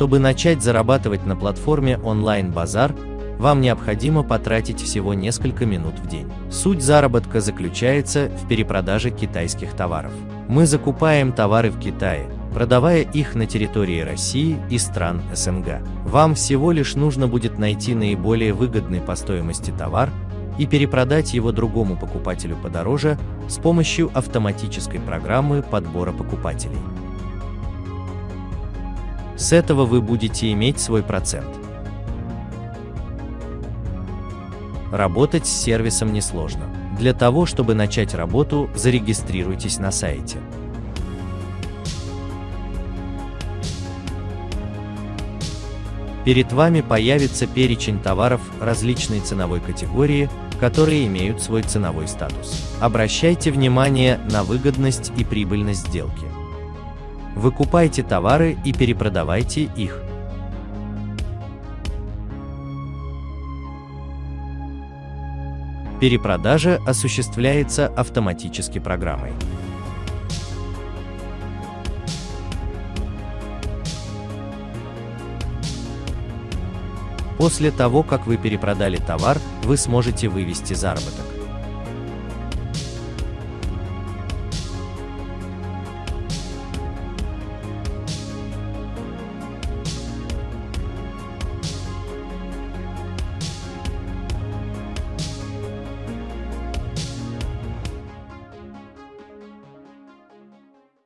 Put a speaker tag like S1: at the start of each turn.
S1: Чтобы начать зарабатывать на платформе онлайн-базар, вам необходимо потратить всего несколько минут в день. Суть заработка заключается в перепродаже китайских товаров. Мы закупаем товары в Китае, продавая их на территории России и стран СНГ. Вам всего лишь нужно будет найти наиболее выгодный по стоимости товар и перепродать его другому покупателю подороже с помощью автоматической программы подбора покупателей. С этого вы будете иметь свой процент. Работать с сервисом несложно. Для того, чтобы начать работу, зарегистрируйтесь на сайте. Перед вами появится перечень товаров различной ценовой категории, которые имеют свой ценовой статус. Обращайте внимание на выгодность и прибыльность сделки. Выкупайте товары и перепродавайте их. Перепродажа осуществляется автоматически программой. После того, как вы перепродали товар, вы сможете вывести заработок.